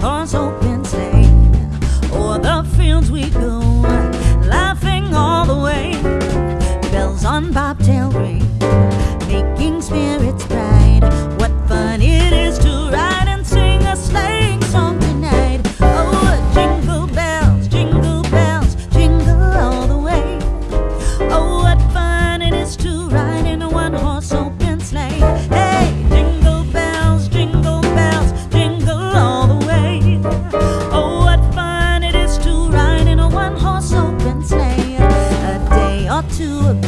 horse to a